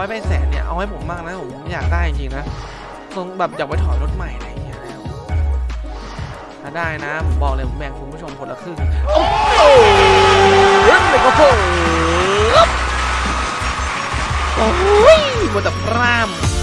ร้อยไปแสนเนี่ยเอาให้ผมบ้างนะผมอยากได้จริงๆนะคงแบบอยากไปถอยรถใหม่อะไรอย่างเงี้ยนะถ้าได้นะผมบอกเลยผมแบ่งคุณผู้ชมคนละครึ่งโอ้โหเรื่องเลยก็โผล่โอ้ยหมดแต่พร่ำ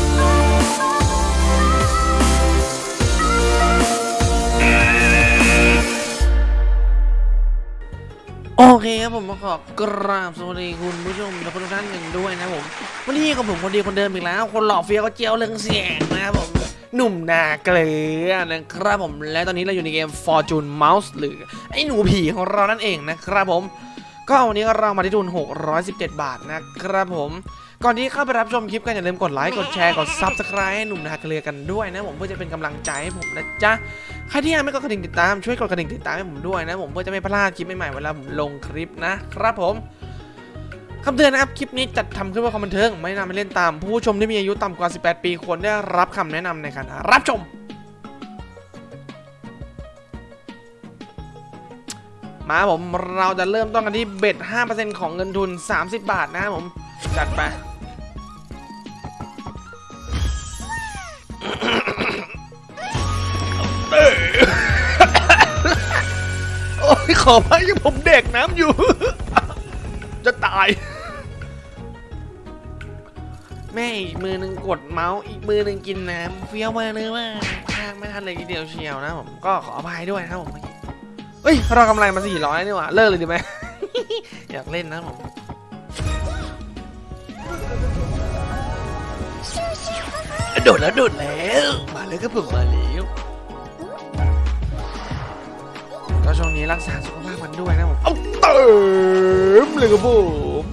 เคครับผมมาขอกราบสวัสดีคุณผู้ชมและทุกท่านหนึ่งด้วยนะผมวันนี้กับผมคนดีคนเดิมอีกแล้ว คนหล่อเฟี้ยวเจียวเรื่องเสียงนะครับผมหนุ่มนาเกลือนะครับผมและตอนนี้เราอยู่ในเกม Fortune Mouse หรือไอ้หนูผีของเรานั่นเองนะครับผม ก็วันนี้เรามาที่ทุน 617 บาทนะครับผม ก่อนที่เข้าไปรับชมคลิปกันอย่าลืมกดไลค์กดแชร์กด Subscribe ให้หนุ่มนาเกลือกันด้วยนะผมเพื่อจะเป็นกำลังใจให้ผมนะจ๊ะ ใครที่ยังไม่กดกระดิ่งติดตามช่วยกดกระดิ่งติดตามให้ผมด้วยนะผมเพื่อจะไม่พลาดคลิปใหม่ๆเวลาผมลงคลิปนะครับผมคำเตือนนะครับ คลิปนี้จัดทำขึ้นเพื่อความบันเทิง ไม่นำไปเล่นตาม ผู้ชมที่มีอายุต่ำกว่า 18 ปีควรได้รับคำแนะนำในการรับชม มาผมเราจะเริ่มต้นกันที่เบ็ด 5%ของเงินทุน 30 บาทนะครับผม จัดไป ขอพักยังผมเด็กน้ำอยู่ จะตาย แม่อีกมือหนึ่งกดเมาส์อีกมือหนึ่งกินน้ำเฟี้ยวมาเลยว่าพากไม่ทันเลยทีเดียวเชียวนะผมก็ขออภัยด้วยนะครับผมเมื่อกี้เฮ้ยเรากำไรมาสี่ร้อยนี่หว่าเลิกเลยดีไหมอยากเล่นนะผมโดดแล้วโดดแล้ว มาเลยก็ผมมาแล้ว ก็ช่วงนี้รักษาสุขภาพกันด้วยนะผม เอาเติมเลยครับผม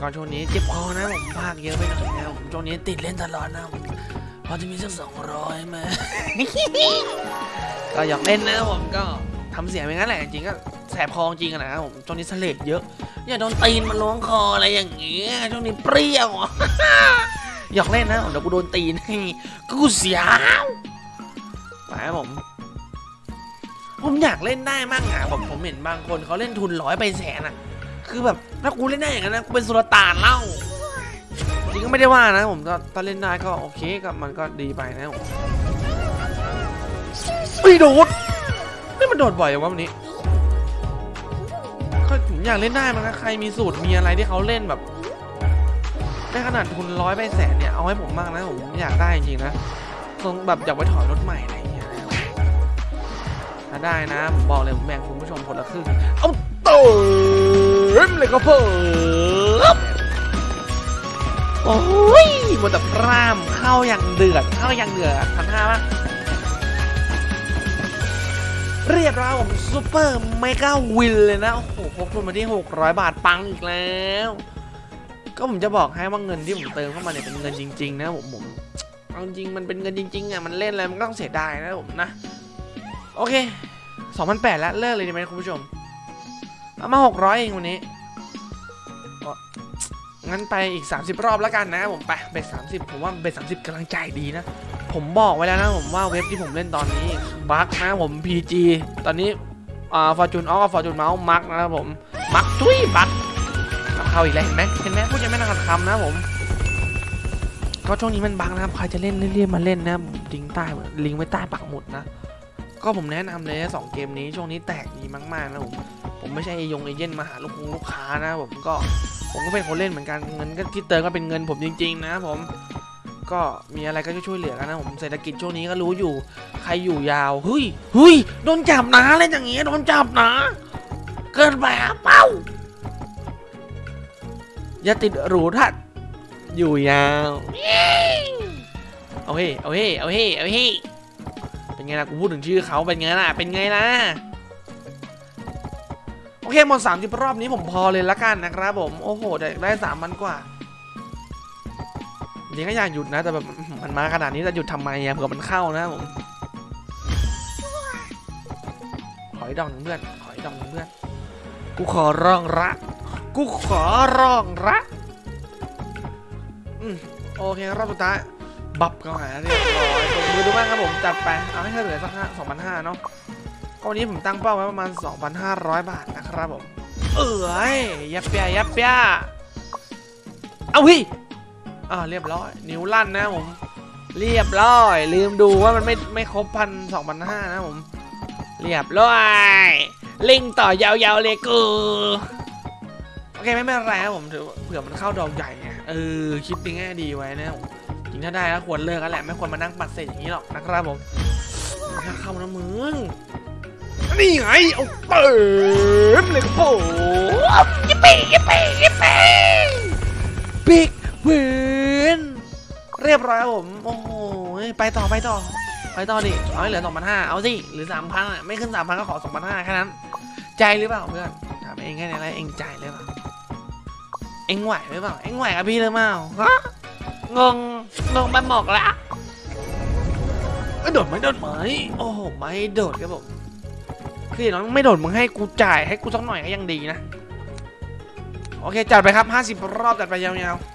ก่อนช่วงนี้เจ็บคอนะผมภาคเยอะไปหน่อยนะผมช่วงนี้ติดเล่นตลอดนะผมพอจะมีสักสองร้อยมาก็อยากเล่นนะผมก็ทำเสียงไปงั้นแหละจริงๆก็แสบคอจริงอะนะครับผมช่วงนี้เสลดเยอะ อย่าโดนตีนมันล้วงคออะไรอย่างเงี้ยช่วงนี้เปรี้ยวอยากเล่นนะเดี๋ยวกูโดนตีนให้กูเสียวไป ครับผม ผมอยากเล่นได้มั่งอะผมผมเห็นบางคนเขาเล่นทุนร้อยไปแสนอะ คือแบบถ้ากูเล่นได้อย่างนั้นนะกูเป็นสุลต่านเล่าจริงก็ไม่ได้ว่านะผมก็ถ้าเล่นได้ก็โอเคก็มันก็ดีไปนะผมเฮ้ยโดดนี่มันโดดบ่อยอย่างวะวันนี้ก็ผมอยากเล่นได้มั้งนะใครมีสูตรมีอะไรที่เขาเล่นแบบได้ขนาดทุนร้อยไปแสนเนี่ยเอาให้ผมบ้างนะผมอยากได้จริงๆนะคงแบบอยากไปถอยรถใหม่เงี้ย ถ้าได้นะผมบอกเลยผมแบ่งคุณผู้ชมคนละครึ่งเอาเติมเลยก็เพิ่มโอ้ยหมดแต่พร่ำเข้าอย่างเดือดเข้าอย่างเดือดพันห้าปะเรียบร้อยผม Super Mega Win เลยนะ โอ้โหพกทุนมาที่ 600 บาทปังอีกแล้ว ก็ผมจะบอกให้ว่าเงินที่ผมเติมเข้ามาเนี่ยเป็นเงินจริง ๆ นะผมผมเอาจริงมันเป็นเงินจริงๆอะมันเล่นอะไรมันก็ต้องเสียดายนะผมนะ โอเค2,008แล้วเลิกเลยดีไหมคุณผู้ชมเอามา 600 เองวันนี้งั้นไปอีก 30 รอบแล้วกันนะผมไปเบ็ด30ผมว่าเบ็ด30กำลังใจดีนะ ผมบอกไว้แล้วนะผมว่าเว็บที่ผมเล่นตอนนี้บั๊กนะผม PG ตอนนี้อ่าฟอร์จูนออฟฟอร์จูนเมาส์มักนะครับผม มักทุยบั๊กเอาเข้าอีกแล้วเห็นไหมเห็นไหมพูดยังไม่ทันคำนะผมก็ช่วงนี้มันบังนะครับ ใครจะเล่นเรีบๆมาเล่นนะลิงใต้ลิงไว้ใต้ปักหมุดนะ ก็ผมแนะนำเลยนะสองเกมนี้ช่วงนี้แตกดีมากๆนะผมผมไม่ใช่เอายงเอเย่นมาหาลูกคงลูกค้านะผมก็ผมก็เป็นคนเล่นเหมือนกันเงินก็ที่เติมก็เป็นเงินผมจริง ๆ นะผมก็มีอะไรก็ช่วยเหลือกันนะผมเศรษฐกิจช่วงนี้ก็รู้อยู่ ใครอยู่ยาวเฮ้ยเฮ้ยโดนจับนะเล่นอย่างงี้โดนจับนะ เกินไปอะเป้าอย่าติดหรูทัดอยู่ยาว เอาเฮ้เอาเฮ้เอาเฮ้เอาเฮ้ เป็นไงล่ะกูพูดถึงชื่อเขาเป็นไงล่ะเป็นไงล่ะโอเคหมด30รอบนี้ผมพอเลยละกันนะครับผมโอ้โหได้สามพันกว่าจริงก็อยากหยุดนะ แต่แบบมันมาขนาดนี้จะหยุดทำไมอะเผื่อมันเข้านะผมขออีกดอกหนึ่งเพื่อนขออีกดอกหนึ่งเพื่อนกูขอร้องละกูขอร้องละอืมโอเครอบสุดท้ายบับเข้าหาเรียบร้อยางครับผมจัดไปเอาให้เหลือสักห้าสองพันห้าเนาะก็วันนี้ผมตั้งเป้าไว้ประมาณ 2,500 บาทนะครับผม เอ้ยยับเปียยับเปียเอาวิอ่าเรียบร้อย นิ้วลั่นนะผม เรียบร้อย ลืมดูว่ามันไม่ไม่ครบพันสองพันห้านะผม เรียบร้อยลิงต่อยาวๆเลยกูโอเคไม่เป็นไรครับผมถือเผื่อมันเข้าดอกใหญ่ไงเออคิดในแง่ดีไว้นะผม ริงถ้าได้ก็ควรเลิกกันแหละไม่ควรมานั่งปัดเศษอย่างนี้หรอกนะครับผมถ้าเข้านะมึงนี่ไงเอาเปิดเลยโอ้ยิปปี้ยิปปี้ยิปปี้บิ๊กเวนเรียบร้อยครับผมโอ้โหไปต่อไปต่อไปต่อดิเอาให้เหลือสองพันห้าเอาสิหรือสามพันอะไม่ขึ้นสามพันก็ขอสองพันห้าแค่นั้น ใจหรือเปล่าเพื่อนถามเองแค่นี้แล้วเองใจหรือเปล่าเองไหวหรือเปล่าเองไหวกับพี่หรือเปล่าฮะ งง งงไปหมกละโดดไหมโดดไหมโอ้โหไม่โดดครับผมพี่น้องไม่โดดมึงให้กูจ่ายให้กูสักหน่อยก็ยังดีนะ โอเคจัดไปครับ 50 รอบจัดไปยาวๆ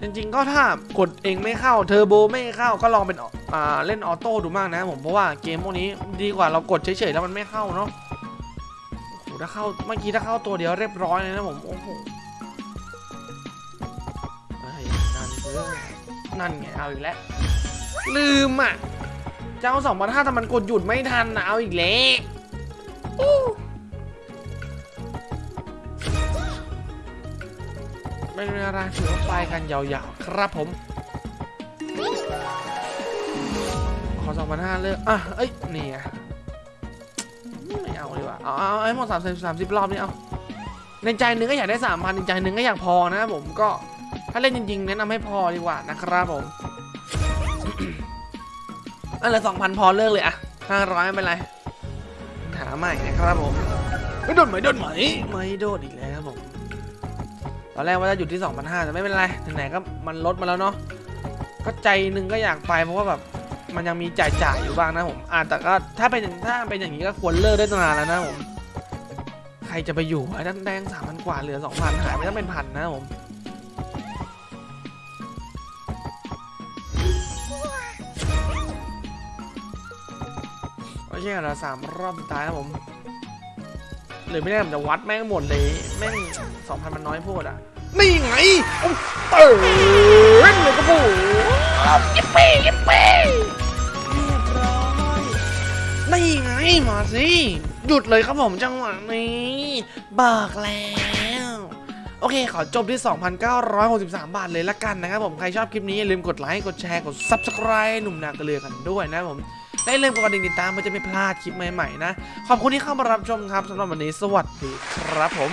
จริงๆก็ถ้ากดเองไม่เข้าเทอร์โบไม่เข้าก็ลองเป็นอ่าเล่นออโต้ดูมากนะผมเพราะว่าเกมพวกนี้ดีกว่าเรากดเฉยๆแล้วมันไม่เข้าเนาะโอ้โหถ้าเข้าเมื่อกี้ถ้าเข้าตัวเดียวเรียบร้อยเลยนะผมโอ้โห นั่นคือนั่นไงเอาอีกแล้ว ลืมอะ เจ้าสองพันห้าแต่มันกดหยุดไม่ทันนะเอาอีกแล้วไม่เป็นไรถือว่าไปกันยาวๆ ครับผม ขอสองพันห้าเลิกอะ เอ้ย นี่ไงไม่เอาดีกว่า เอาเอาเอาให้หมดสามสิบสามสิบรอบนี่เอาในใจหนึงก็อยากได้สามพันในใจหนึงก็อยากพอนะผมก็ ถ้าเล่นจริงๆแนะนำให้พอดีกว่านะครับผมอันละสองพันพอเลิกเลยอะห้าร้อยไม่เป็นไรหาใหม่นะครับผมไม่โดดไหมโดดไหมไม่โดดอีกแล้วครับผมตอนแรกว่าจะหยุดที่2,500แต่ไม่เป็นไรไหนๆก็มันลดมาแล้วเนาะก็ใจนึงก็อยากไปเพราะว่าแบบมันยังมีจ่ายจ่ายอยู่บ้างนะผมอ่าแต่ก็ถ้าเป็นถ้าเป็นอย่างนี้ก็ควรเลิกได้ตั้งนานแล้วนะผมใครจะไปอยู่ไอ้นั่นแดงสามพันกว่าเหลือสองพันหายไปต้องเป็นพันนะผม โอเคเราสามรอบสุดท้ายครับผมหรือไม่ได้ผมจะวัดแม่งหมดเลยแม่งสองพันมันน้อยโพูดอะนี่ไงโอ้เติร์นเลยครับผมยิปปี้ยิปปี้เรียบร้อยนี่ไงมาสิหยุดเลยครับผมจังหวะนี้บอกแล้วโอเค ขอจบที่ 2,963 บาทเลยละกันนะครับผม ใครชอบคลิปนี้ อย่าลืมกดไลค์ กดแชร์ กด Subscribe หนุ่มนากระเลือกันด้วยนะผม ได้เริ่มกดกระดิ่งติดตามเพื่อจะไม่พลาดคลิปใหม่ๆนะ ขอบคุณที่เข้ามารับชมครับสำหรับวันนี้สวัสดีครับผม